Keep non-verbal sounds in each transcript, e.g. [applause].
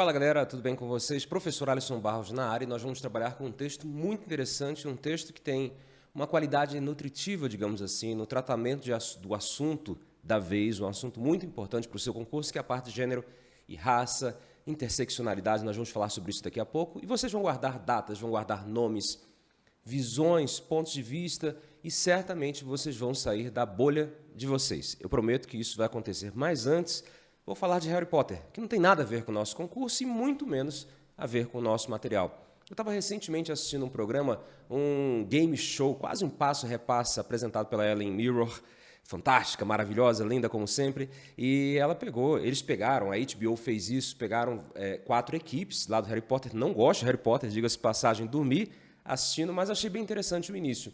Fala galera, tudo bem com vocês? Professor Alisson Barros na área e nós vamos trabalhar com um texto muito interessante, um texto que tem uma qualidade nutritiva, digamos assim, no tratamento de, do assunto da vez, um assunto muito importante para o seu concurso, que é a parte de gênero e raça, interseccionalidade, nós vamos falar sobre isso daqui a pouco, e vocês vão guardar datas, vão guardar nomes, visões, pontos de vista, e certamente vocês vão sair da bolha de vocês. Eu prometo que isso vai acontecer, mas antes vou falar de Harry Potter, que não tem nada a ver com o nosso concurso e muito menos a ver com o nosso material. Eu estava recentemente assistindo um programa, um game show, quase um passo-repassa, apresentado pela Ellen Mirror, fantástica, maravilhosa, linda como sempre, e ela pegou, eles pegaram, a HBO fez isso, pegaram é, quatro equipes lá do Harry Potter, não gosto de Harry Potter, diga-se passagem, dormi assistindo, mas achei bem interessante o início.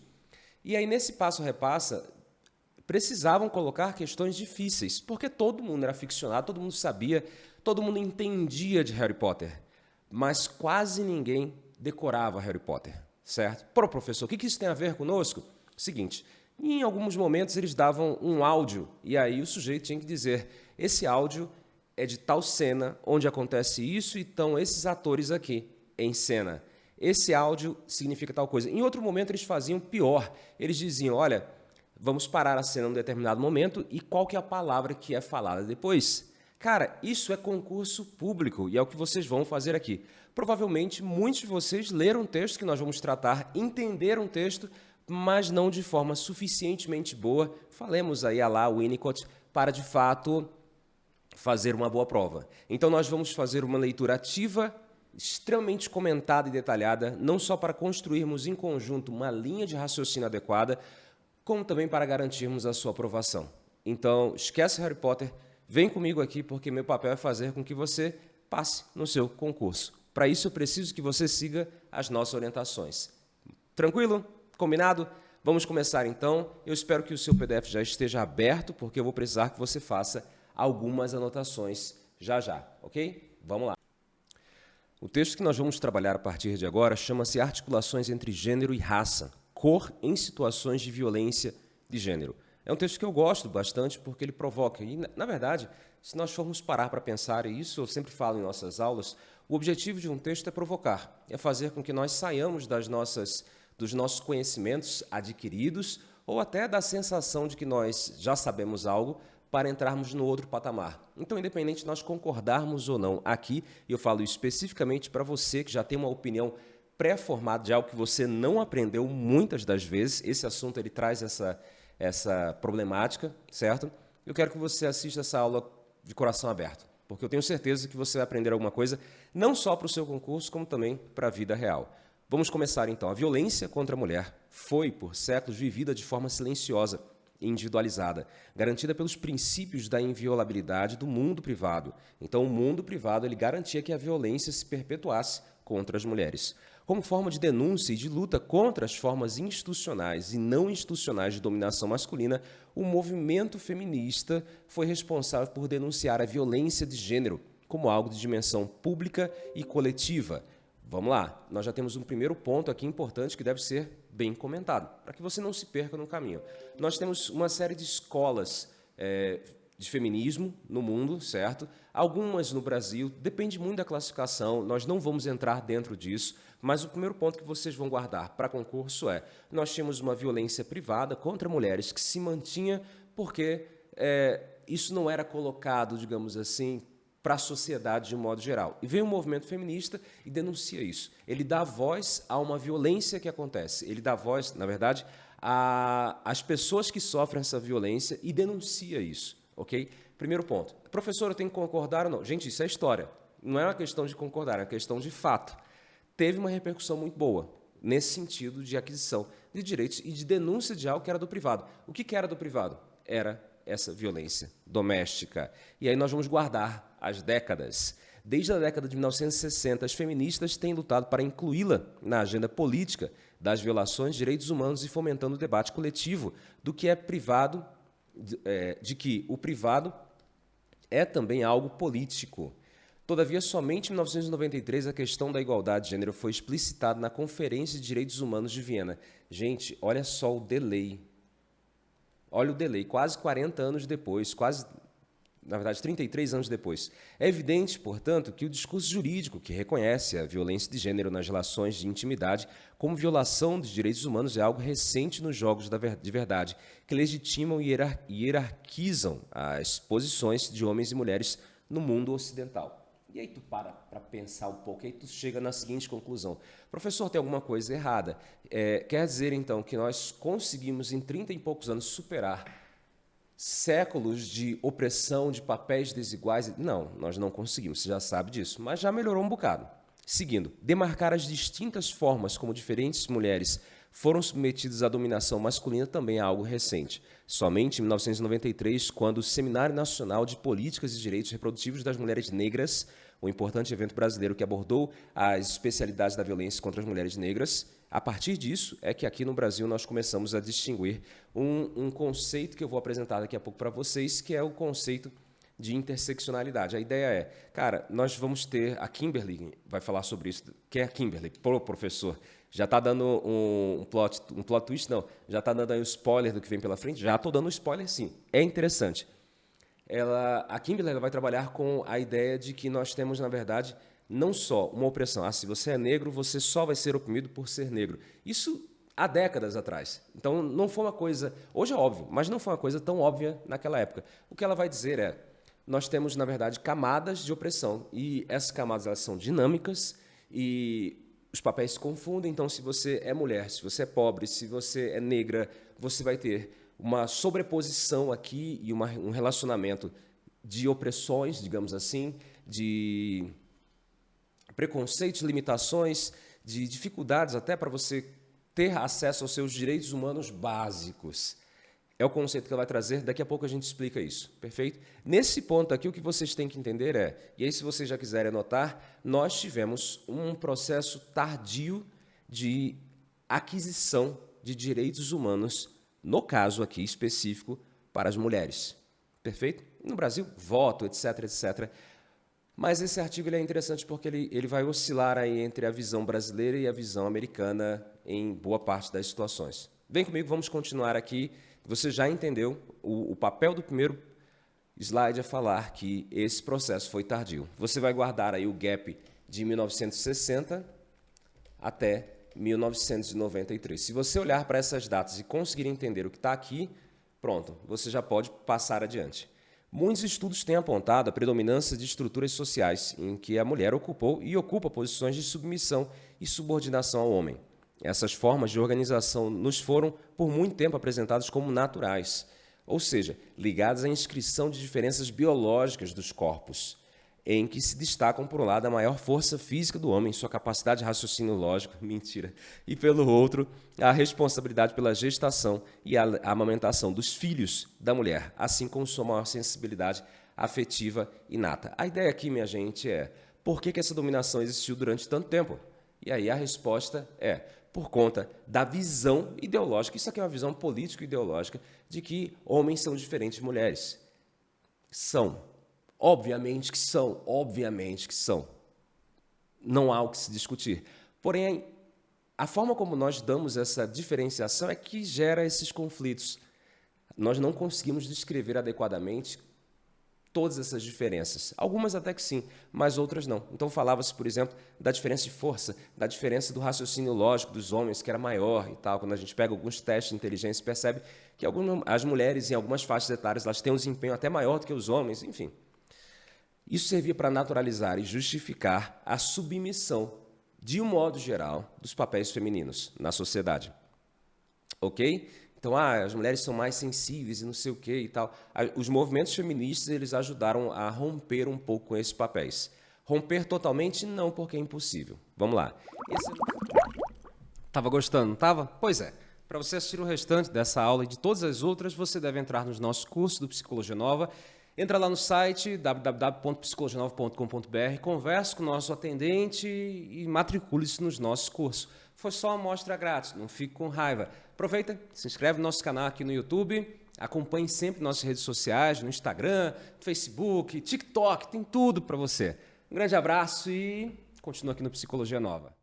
E aí, nesse passo-repassa, precisavam colocar questões difíceis, porque todo mundo era ficcionado, todo mundo sabia, todo mundo entendia de Harry Potter, mas quase ninguém decorava Harry Potter, certo? Para o professor, o que isso tem a ver conosco? Seguinte, em alguns momentos eles davam um áudio e aí o sujeito tinha que dizer esse áudio é de tal cena onde acontece isso e estão esses atores aqui em cena. Esse áudio significa tal coisa. Em outro momento eles faziam pior. Eles diziam, olha, vamos parar a cena em um determinado momento e qual que é a palavra que é falada depois. Cara, isso é concurso público e é o que vocês vão fazer aqui. Provavelmente muitos de vocês leram o texto que nós vamos tratar, entenderam o texto, mas não de forma suficientemente boa. Falemos aí a lá Winnicott para de fato fazer uma boa prova. Então nós vamos fazer uma leitura ativa, extremamente comentada e detalhada, não só para construirmos em conjunto uma linha de raciocínio adequada, como também para garantirmos a sua aprovação. Então, esquece Harry Potter, vem comigo aqui, porque meu papel é fazer com que você passe no seu concurso. Para isso, eu preciso que você siga as nossas orientações. Tranquilo? Combinado? Vamos começar então. Eu espero que o seu PDF já esteja aberto, porque eu vou precisar que você faça algumas anotações já já, ok? Vamos lá. O texto que nós vamos trabalhar a partir de agora chama-se Articulações entre Gênero e Raça, cor em situações de violência de gênero. É um texto que eu gosto bastante porque ele provoca. E, na verdade, se nós formos parar para pensar, e isso eu sempre falo em nossas aulas, o objetivo de um texto é provocar, é fazer com que nós saiamos das nossas, dos nossos conhecimentos adquiridos ou até da sensação de que nós já sabemos algo para entrarmos no outro patamar. Então, independente de nós concordarmos ou não aqui, eu falo especificamente para você que já tem uma opinião pré-formado de algo que você não aprendeu muitas das vezes. Esse assunto ele traz essa, essa problemática, certo? Eu quero que você assista essa aula de coração aberto, porque eu tenho certeza que você vai aprender alguma coisa, não só para o seu concurso, como também para a vida real. Vamos começar então. A violência contra a mulher foi, por séculos, vivida de forma silenciosa e individualizada, garantida pelos princípios da inviolabilidade do mundo privado. Então, o mundo privado ele garantia que a violência se perpetuasse contra as mulheres como forma de denúncia e de luta contra as formas institucionais e não institucionais de dominação masculina, o movimento feminista foi responsável por denunciar a violência de gênero como algo de dimensão pública e coletiva. Vamos lá, nós já temos um primeiro ponto aqui importante que deve ser bem comentado, para que você não se perca no caminho. Nós temos uma série de escolas é, de feminismo no mundo, certo? Algumas no Brasil, depende muito da classificação, nós não vamos entrar dentro disso, mas o primeiro ponto que vocês vão guardar para concurso é: nós tínhamos uma violência privada contra mulheres que se mantinha porque é, isso não era colocado, digamos assim, para a sociedade de um modo geral. E vem o movimento feminista e denuncia isso. Ele dá voz a uma violência que acontece. Ele dá voz, na verdade, às pessoas que sofrem essa violência e denuncia isso. Ok? Primeiro ponto. Professor, eu tenho que concordar ou não? Gente, isso é história. Não é uma questão de concordar, é uma questão de fato teve uma repercussão muito boa nesse sentido de aquisição de direitos e de denúncia de algo que era do privado. O que, que era do privado? Era essa violência doméstica. E aí nós vamos guardar as décadas. Desde a década de 1960, as feministas têm lutado para incluí-la na agenda política das violações de direitos humanos e fomentando o debate coletivo do que é privado, de, é, de que o privado é também algo político. Todavia, somente em 1993 a questão da igualdade de gênero foi explicitada na Conferência de Direitos Humanos de Viena. Gente, olha só o delay. Olha o delay, quase 40 anos depois, quase na verdade, 33 anos depois. É evidente, portanto, que o discurso jurídico que reconhece a violência de gênero nas relações de intimidade como violação dos direitos humanos é algo recente nos jogos de verdade, que legitimam e hierarquizam as posições de homens e mulheres no mundo ocidental. E aí tu para para pensar um pouco, e aí tu chega na seguinte conclusão. Professor, tem alguma coisa errada. É, quer dizer, então, que nós conseguimos, em 30 e poucos anos, superar séculos de opressão, de papéis desiguais. Não, nós não conseguimos, você já sabe disso, mas já melhorou um bocado. Seguindo, demarcar as distintas formas como diferentes mulheres foram submetidas à dominação masculina também é algo recente. Somente em 1993, quando o Seminário Nacional de Políticas e Direitos Reprodutivos das Mulheres Negras, um importante evento brasileiro que abordou as especialidades da violência contra as mulheres negras, a partir disso é que aqui no Brasil nós começamos a distinguir um, um conceito que eu vou apresentar daqui a pouco para vocês, que é o conceito de interseccionalidade. A ideia é, cara, nós vamos ter, a Kimberly vai falar sobre isso. Quem é a Kimberly? Pro professor. Já está dando um, um, plot, um plot twist? Não. Já está dando aí um spoiler do que vem pela frente? Já estou dando um spoiler, sim. É interessante. Ela, a Kimberly ela vai trabalhar com a ideia de que nós temos, na verdade, não só uma opressão. Ah, se você é negro, você só vai ser oprimido por ser negro. Isso há décadas atrás. Então, não foi uma coisa... Hoje é óbvio, mas não foi uma coisa tão óbvia naquela época. O que ela vai dizer é, nós temos, na verdade, camadas de opressão. E essas camadas elas são dinâmicas e os papéis se confundem. Então, se você é mulher, se você é pobre, se você é negra, você vai ter uma sobreposição aqui e uma, um relacionamento de opressões, digamos assim, de preconceitos, limitações, de dificuldades até para você ter acesso aos seus direitos humanos básicos. É o conceito que ela vai trazer, daqui a pouco a gente explica isso, perfeito? Nesse ponto aqui, o que vocês têm que entender é, e aí se vocês já quiserem anotar, nós tivemos um processo tardio de aquisição de direitos humanos, no caso aqui específico, para as mulheres, perfeito? No Brasil, voto, etc, etc. Mas esse artigo é interessante porque ele, ele vai oscilar aí entre a visão brasileira e a visão americana em boa parte das situações. Vem comigo, vamos continuar aqui. Você já entendeu o, o papel do primeiro slide é falar que esse processo foi tardio. Você vai guardar aí o gap de 1960 até 1993. Se você olhar para essas datas e conseguir entender o que está aqui, pronto, você já pode passar adiante. Muitos estudos têm apontado a predominância de estruturas sociais em que a mulher ocupou e ocupa posições de submissão e subordinação ao homem. Essas formas de organização nos foram, por muito tempo, apresentadas como naturais, ou seja, ligadas à inscrição de diferenças biológicas dos corpos em que se destacam, por um lado, a maior força física do homem, sua capacidade de raciocínio lógico, [laughs] mentira, e pelo outro, a responsabilidade pela gestação e a amamentação dos filhos da mulher, assim como sua maior sensibilidade afetiva inata. A ideia aqui, minha gente, é por que, que essa dominação existiu durante tanto tempo? E aí a resposta é por conta da visão ideológica, isso aqui é uma visão político-ideológica, de que homens são diferentes de mulheres. São, Obviamente que são, obviamente que são. Não há o que se discutir. Porém, a forma como nós damos essa diferenciação é que gera esses conflitos. Nós não conseguimos descrever adequadamente todas essas diferenças. Algumas até que sim, mas outras não. Então falava-se, por exemplo, da diferença de força, da diferença do raciocínio lógico dos homens, que era maior e tal. Quando a gente pega alguns testes de inteligência, percebe que algumas, as mulheres, em algumas faixas etárias, elas têm um desempenho até maior do que os homens, enfim. Isso servia para naturalizar e justificar a submissão, de um modo geral, dos papéis femininos na sociedade. Ok? Então, ah, as mulheres são mais sensíveis e não sei o que e tal. Os movimentos feministas eles ajudaram a romper um pouco com esses papéis. Romper totalmente, não, porque é impossível. Vamos lá. Esse... Tava gostando, não tava? Pois é. Para você assistir o restante dessa aula e de todas as outras, você deve entrar nos nossos cursos do Psicologia Nova Entra lá no site www.psicologianova.com.br, converse com o nosso atendente e matricule-se nos nossos cursos. Foi só uma amostra grátis, não fique com raiva. Aproveita, se inscreve no nosso canal aqui no YouTube, acompanhe sempre nossas redes sociais, no Instagram, Facebook, TikTok, tem tudo para você. Um grande abraço e continua aqui no Psicologia Nova.